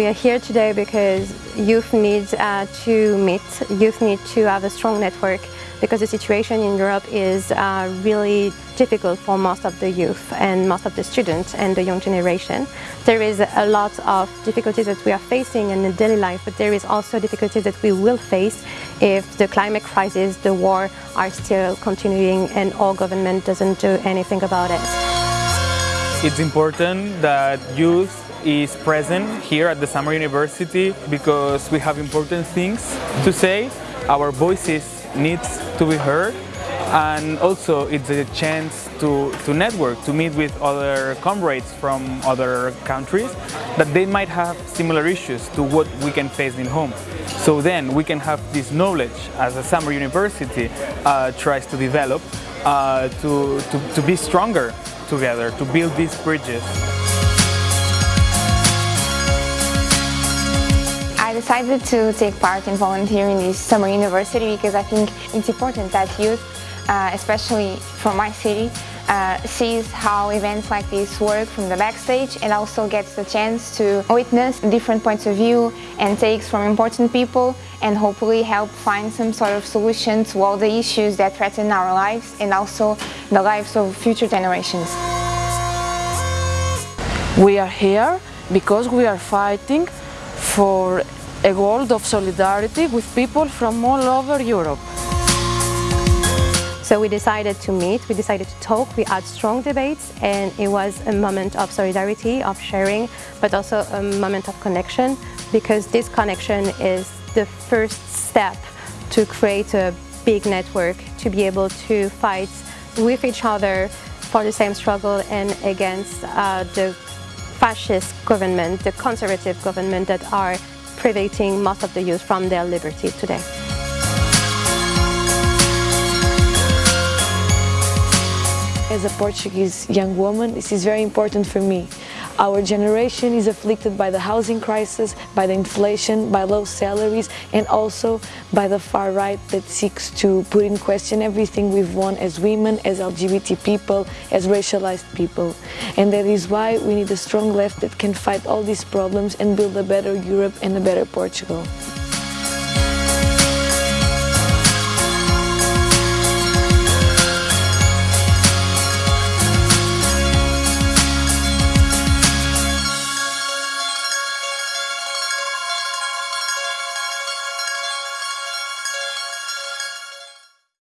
We are here today because youth need uh, to meet, youth need to have a strong network because the situation in Europe is uh, really difficult for most of the youth and most of the students and the young generation. There is a lot of difficulties that we are facing in daily life, but there is also difficulties that we will face if the climate crisis, the war are still continuing and our government doesn't do anything about it. It's important that youth is present here at the Summer University because we have important things to say. Our voices needs to be heard and also it's a chance to, to network, to meet with other comrades from other countries that they might have similar issues to what we can face in home. So then we can have this knowledge as a summer university uh, tries to develop uh, to, to, to be stronger together, to build these bridges. Decided to take part in volunteering this summer university because I think it's important that youth, uh, especially from my city, uh, sees how events like this work from the backstage and also gets the chance to witness different points of view and takes from important people and hopefully help find some sort of solution to all the issues that threaten our lives and also the lives of future generations. We are here because we are fighting for a world of solidarity with people from all over Europe. So we decided to meet, we decided to talk, we had strong debates and it was a moment of solidarity, of sharing, but also a moment of connection because this connection is the first step to create a big network, to be able to fight with each other for the same struggle and against uh, the fascist government, the conservative government that are privating most of the youth from their liberty today. As a Portuguese young woman, this is very important for me. Our generation is afflicted by the housing crisis, by the inflation, by low salaries and also by the far right that seeks to put in question everything we've won as women, as LGBT people, as racialized people. And that is why we need a strong left that can fight all these problems and build a better Europe and a better Portugal.